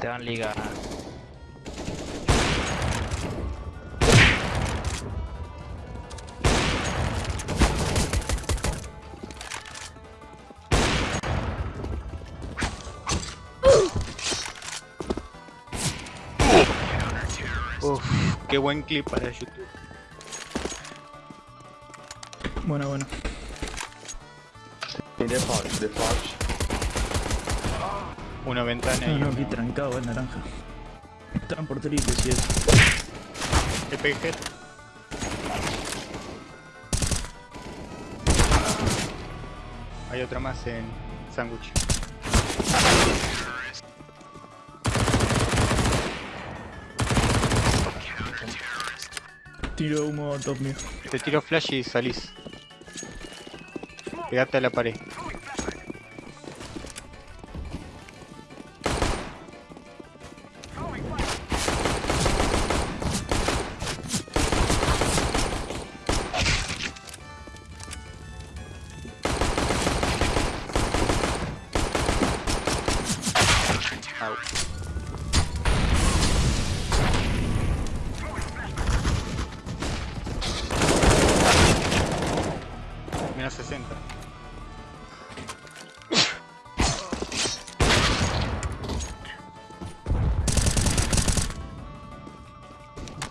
Esteban Liga. Uf, qué buen clip para YouTube. Bueno, bueno. Tiene Fox, de Fox. Una ventana y No, no, una- aquí trancado el naranja. Están por triples y eso. Le pegué. Hay otra más en sándwich. Tiro humo top mío. Te tiro flash y salís. Pegate a la pared.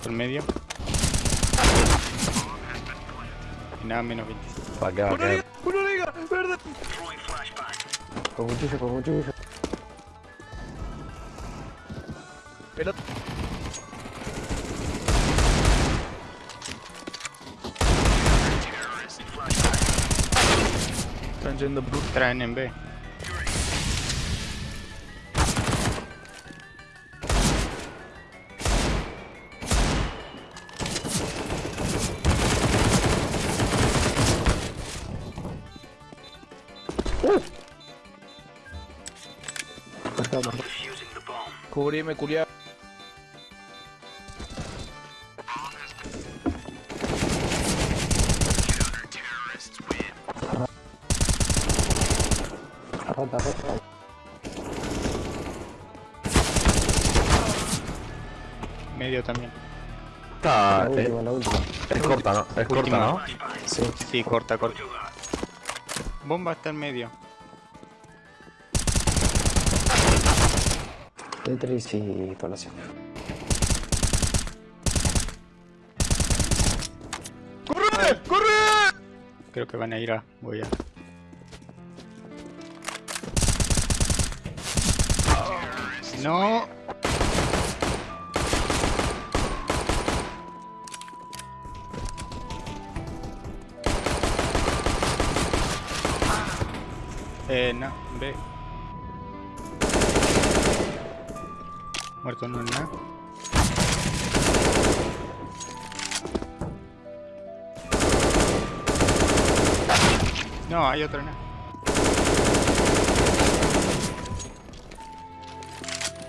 Por medio. Y nada, menos 20. Va, queda, queda. ¡Una liga! ¡Verde! Con cuchillo, con cuchillo. Pelota. Están yendo por Traen en B. Cubrime, culiao. Rota, rota. Medio también. Está, La última, la última. es corta, ¿no? Es corta. ¿no? Sí. Sí, corta, corta. Bomba está en medio. Tetris y Palacio. ¡Corre! ¡Corre! Creo que van a ir a. Voy a. No. Eh, no, ve. Muerto no es nada. No, hay otro no.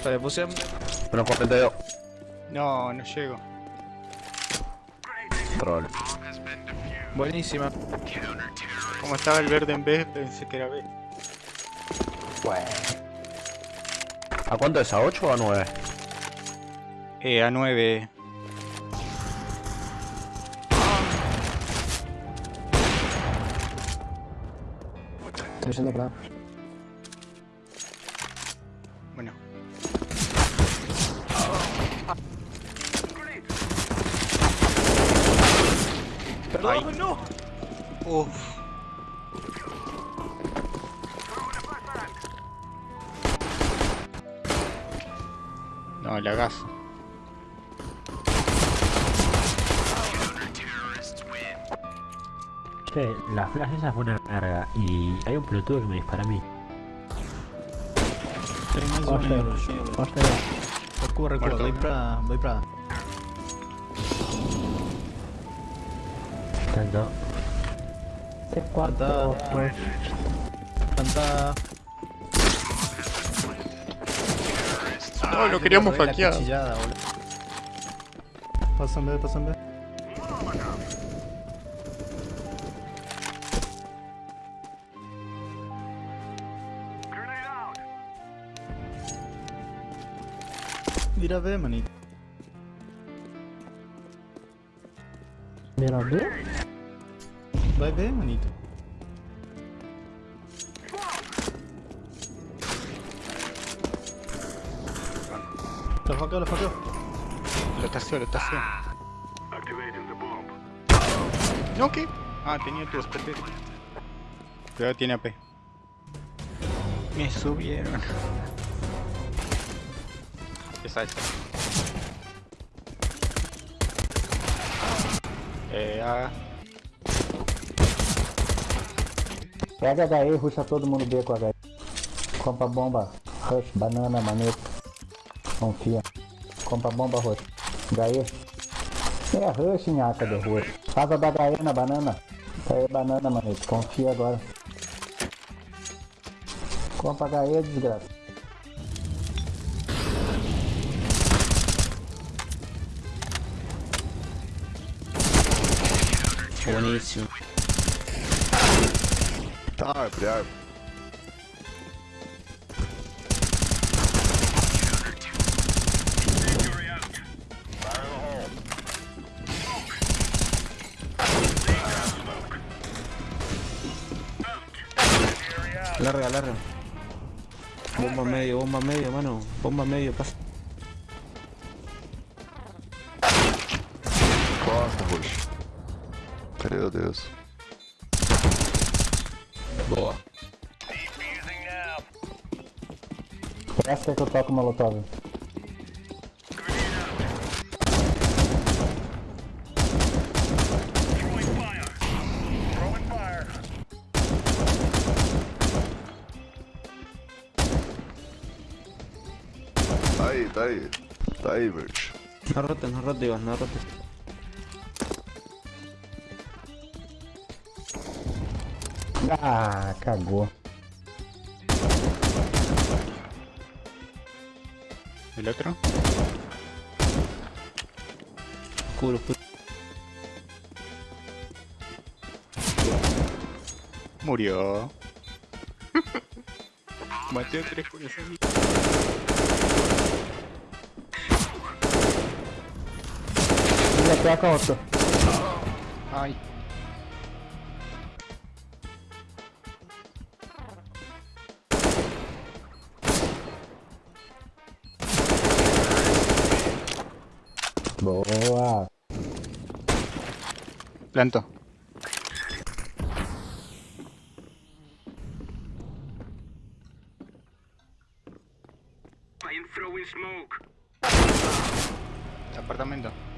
Vale, puse... Menos 42. No, no llego. Troll. Buenísima. Como estaba el verde en B, pensé que era B. Bueno. ¿A cuánto es? ¿A 8 o a 9? Eh, a 9. Estoy yendo para. Bueno. Perdón, no. Uf. No, la gas. Che, la flash esa fue una verga y hay un pelotudo que me dispara a mí. Recuerdo, recuerdo. Muerto. Voy para... Voy para... Tanto. Plantada. Plantada. No, lo queríamos hackear. Pasan B, pasan B. Mira, ve, manito. Mira, B. Vai ver, manito. Lo fuckeo, lo fuckeo. Lo estació, lo estació. No, ¿qué? Ah, tenía tu SP. Cuidado, tiene AP. Me subieron. Esa, esa. É a. Pega HE, ruxa todo mundo B com HE. Compra bomba, rush, banana, maneta. Confia. Compra bomba roxa. Gaê. É rush, nhaca de rush. casa da Gaê na banana. Gaê banana, mané Confia agora. Compra Gaê, desgraça. Boníssimo. Tá, árvore. Larga, larga. Bomba medio, bomba medio, mano. Bomba medio, pasa. Costa, roxo. Meu Deus. Boa. Essa é que eu toco molotov. Tá aí, tá aí. Tá aí, Verde. No rotes, no rotes, Iván, no rotes. Ah, cagou. El otro. Oscuro, oscuro. Murió. Mateo tres corazones. Ay. Boa. Planto. Apartamento.